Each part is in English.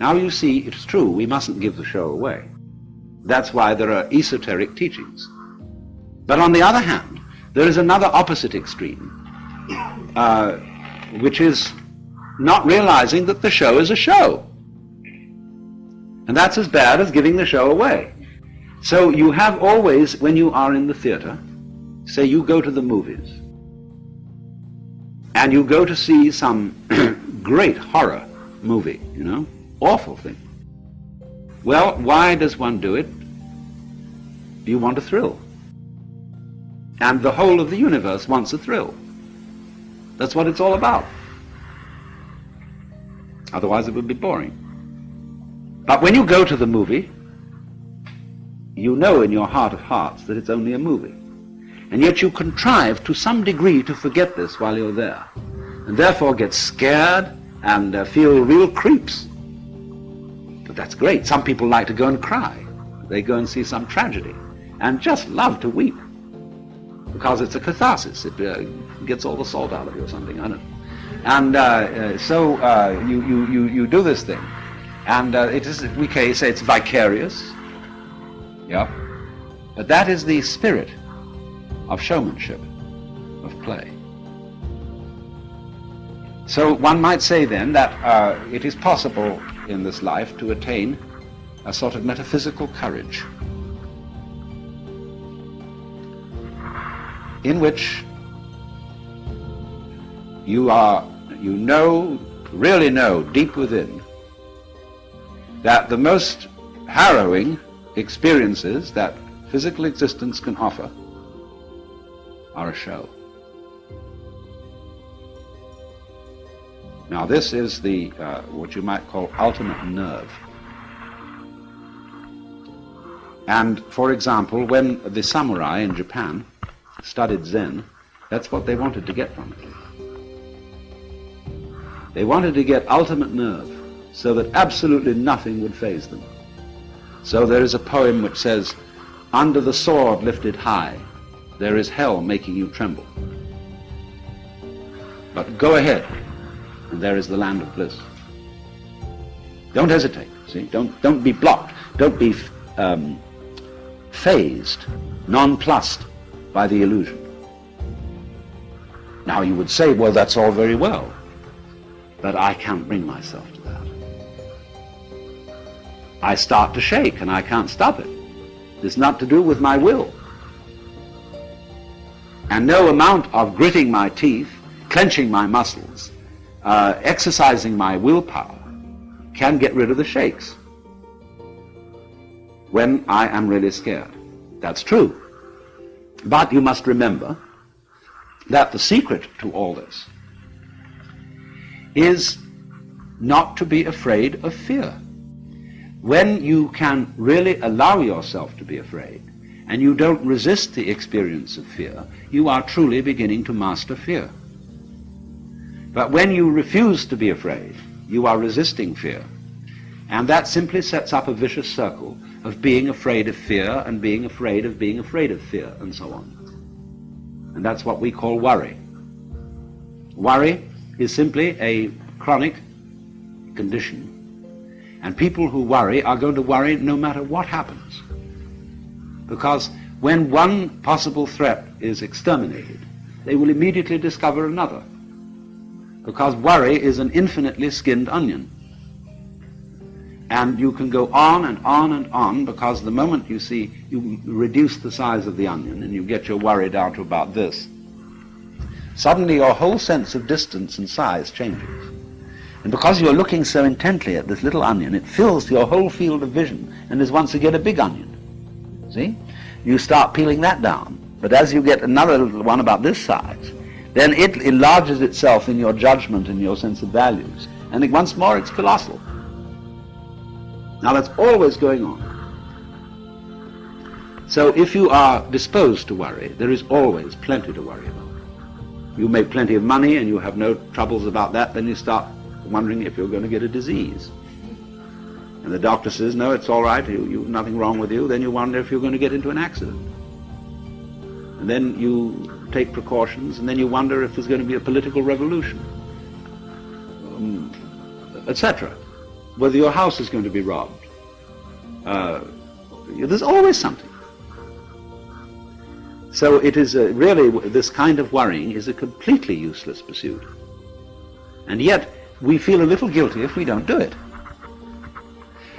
Now you see, it's true, we mustn't give the show away. That's why there are esoteric teachings. But on the other hand, there is another opposite extreme, uh, which is not realizing that the show is a show. And that's as bad as giving the show away. So you have always, when you are in the theater, say you go to the movies, and you go to see some great horror movie, you know, awful thing. Well, why does one do it? You want a thrill. And the whole of the universe wants a thrill. That's what it's all about. Otherwise it would be boring. But when you go to the movie, you know in your heart of hearts that it's only a movie. And yet you contrive to some degree to forget this while you're there. And therefore get scared and uh, feel real creeps. That's great. Some people like to go and cry. They go and see some tragedy and just love to weep because it's a catharsis. It uh, gets all the salt out of you or something. I don't know. And uh, uh so uh, you, you, you, you do this thing. And uh, it is, we can say it's vicarious. Yeah. But that is the spirit of showmanship, of play. So one might say then that uh, it is possible in this life to attain a sort of metaphysical courage in which you are, you know, really know deep within that the most harrowing experiences that physical existence can offer are a show. Now this is the, uh, what you might call ultimate nerve. And for example, when the samurai in Japan studied Zen, that's what they wanted to get from it. They wanted to get ultimate nerve so that absolutely nothing would faze them. So there is a poem which says, under the sword lifted high, there is hell making you tremble. But go ahead, and there is the land of bliss. Don't hesitate, see? Don't, don't be blocked. Don't be um, fazed, nonplussed by the illusion. Now you would say, well, that's all very well, but I can't bring myself to that. I start to shake and I can't stop it. It's not to do with my will. And no amount of gritting my teeth, clenching my muscles, uh, exercising my willpower can get rid of the shakes when I am really scared. That's true. But you must remember that the secret to all this is not to be afraid of fear. When you can really allow yourself to be afraid, and you don't resist the experience of fear, you are truly beginning to master fear. But when you refuse to be afraid, you are resisting fear. And that simply sets up a vicious circle of being afraid of fear and being afraid of being afraid of fear and so on. And that's what we call worry. Worry is simply a chronic condition. And people who worry are going to worry no matter what happens. Because when one possible threat is exterminated, they will immediately discover another because worry is an infinitely skinned onion. And you can go on and on and on because the moment you see, you reduce the size of the onion and you get your worry down to about this, suddenly your whole sense of distance and size changes. And because you're looking so intently at this little onion, it fills your whole field of vision and is once again a big onion. See? You start peeling that down. But as you get another little one about this size, then it enlarges itself in your judgment and your sense of values. And once more, it's colossal. Now that's always going on. So if you are disposed to worry, there is always plenty to worry about. You make plenty of money and you have no troubles about that, then you start wondering if you're going to get a disease. And the doctor says, no, it's all right, you, you, nothing wrong with you. Then you wonder if you're going to get into an accident. And then you take precautions, and then you wonder if there's going to be a political revolution, um, etc. whether your house is going to be robbed. Uh, there's always something. So it is a, really, this kind of worrying is a completely useless pursuit. And yet, we feel a little guilty if we don't do it.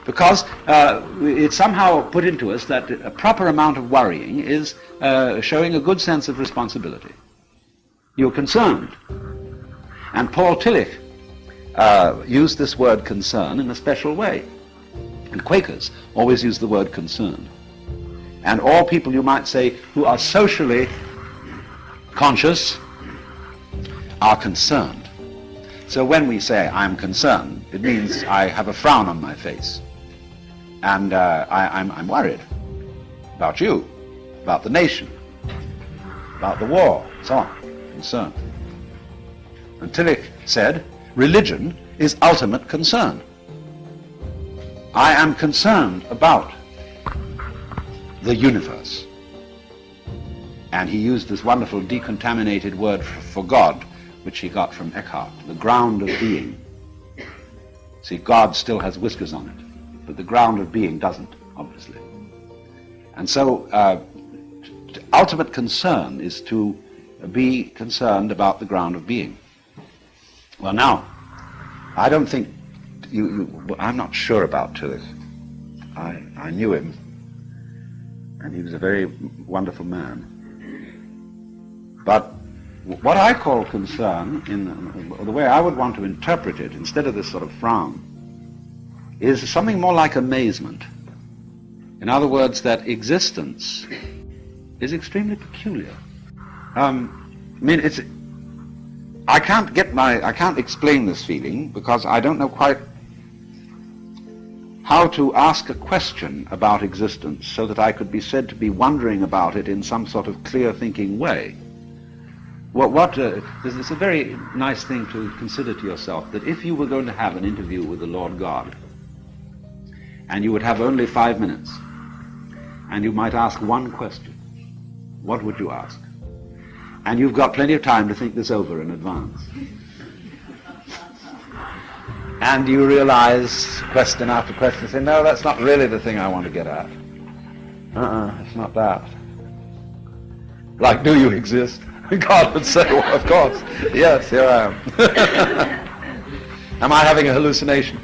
Because uh, it's somehow put into us that a proper amount of worrying is uh, showing a good sense of responsibility. You're concerned. And Paul Tillich uh, used this word concern in a special way. And Quakers always use the word concern. And all people, you might say, who are socially conscious are concerned. So when we say I'm concerned, it means I have a frown on my face. And uh, I, I'm, I'm worried about you, about the nation, about the war, so on, concerned. And Tillich said, religion is ultimate concern. I am concerned about the universe. And he used this wonderful decontaminated word for God, which he got from Eckhart, the ground of being. See, God still has whiskers on it, but the ground of being doesn't, obviously. And so, uh, ultimate concern is to be concerned about the ground of being. Well, now, I don't think you, you I'm not sure about Tillich. I, I knew him and he was a very wonderful man. But what I call concern, in the way I would want to interpret it, instead of this sort of frown, is something more like amazement. In other words, that existence is extremely peculiar. Um, I mean, it's. I can't get my. I can't explain this feeling because I don't know quite how to ask a question about existence so that I could be said to be wondering about it in some sort of clear thinking way. What, what uh, it's a very nice thing to consider to yourself that if you were going to have an interview with the Lord God, and you would have only five minutes, and you might ask one question, what would you ask? And you've got plenty of time to think this over in advance and you realize question after question, say, no, that's not really the thing I want to get at. Uh-uh, it's not that. Like, do you exist? God would say, well, of course. Yes, here I am. am I having a hallucination?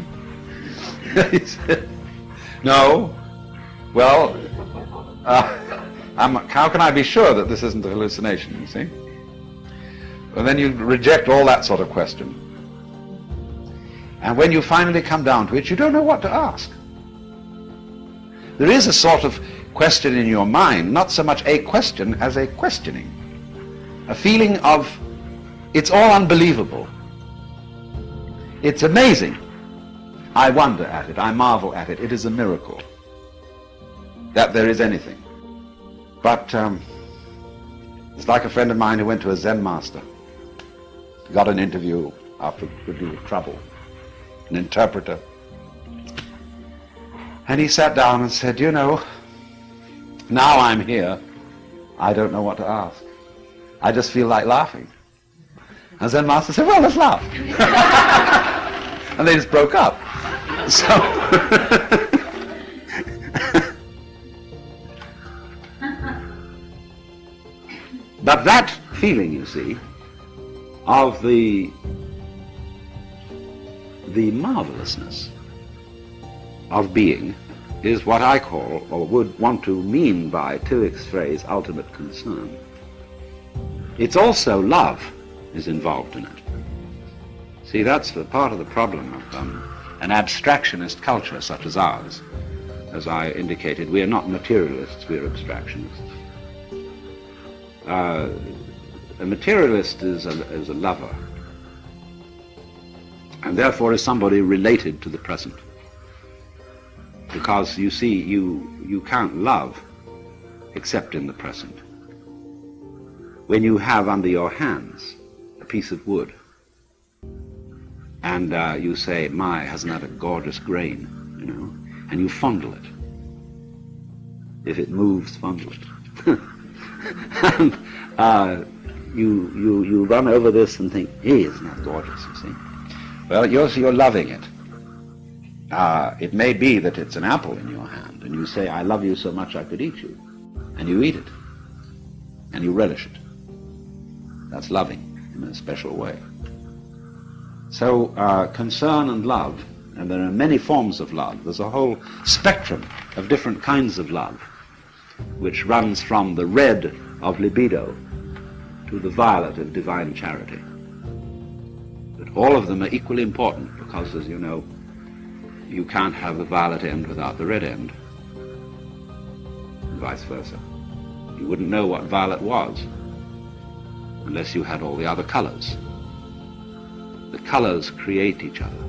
no. Well, uh, how can I be sure that this isn't a hallucination, you see? And then you reject all that sort of question. And when you finally come down to it, you don't know what to ask. There is a sort of question in your mind, not so much a question as a questioning. A feeling of, it's all unbelievable. It's amazing. I wonder at it. I marvel at it. It is a miracle that there is anything. But um, it's like a friend of mine who went to a Zen master. Got an interview after a good deal of trouble an interpreter. And he sat down and said, you know, now I'm here, I don't know what to ask. I just feel like laughing. And Zen Master said, well, let's laugh. and they just broke up. So, but that feeling, you see, of the the marvelousness of being is what I call, or would want to mean by Tillich's phrase, ultimate concern. It's also love is involved in it. See, that's the part of the problem of um, an abstractionist culture such as ours. As I indicated, we are not materialists, we are abstractionists. Uh, a materialist is a, is a lover and therefore is somebody related to the present. Because you see, you, you can't love except in the present. When you have under your hands a piece of wood, and uh, you say, my, hasn't that a gorgeous grain, you know, and you fondle it. If it moves, fondle it. and uh, you, you, you run over this and think, hey, isn't that gorgeous, you see? Well, you're, you're loving it. uh, it may be that it's an apple in your hand, and you say, I love you so much I could eat you. And you eat it. And you relish it. That's loving in a special way. So uh, concern and love, and there are many forms of love. There's a whole spectrum of different kinds of love, which runs from the red of libido to the violet of divine charity. But all of them are equally important because, as you know, you can't have the violet end without the red end, and vice versa. You wouldn't know what violet was unless you had all the other colors. The colors create each other.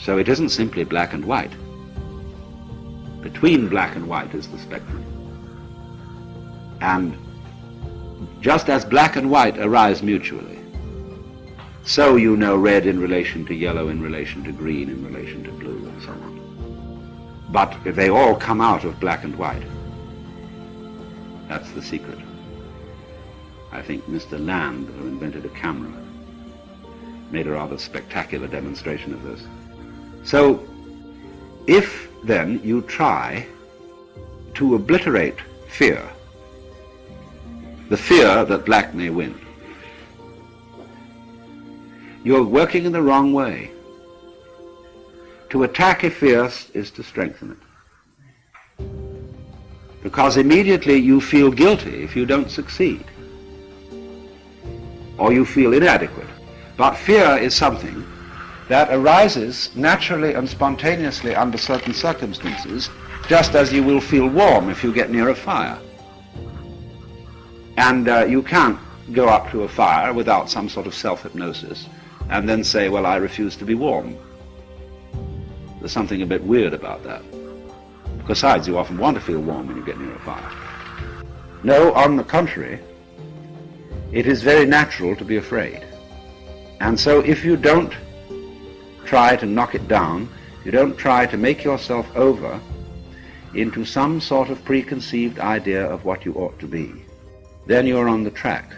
So it isn't simply black and white. Between black and white is the spectrum. And just as black and white arise mutually, so you know red in relation to yellow, in relation to green, in relation to blue, and so on. But they all come out of black and white. That's the secret. I think Mr. Land, who invented a camera, made a rather spectacular demonstration of this. So, if then you try to obliterate fear, the fear that black may win, you're working in the wrong way. To attack a fear is to strengthen it. Because immediately you feel guilty if you don't succeed. Or you feel inadequate. But fear is something that arises naturally and spontaneously under certain circumstances, just as you will feel warm if you get near a fire. And uh, you can't go up to a fire without some sort of self-hypnosis and then say, well, I refuse to be warm. There's something a bit weird about that. Besides, you often want to feel warm when you get near a fire. No, on the contrary, it is very natural to be afraid. And so if you don't try to knock it down, you don't try to make yourself over into some sort of preconceived idea of what you ought to be, then you're on the track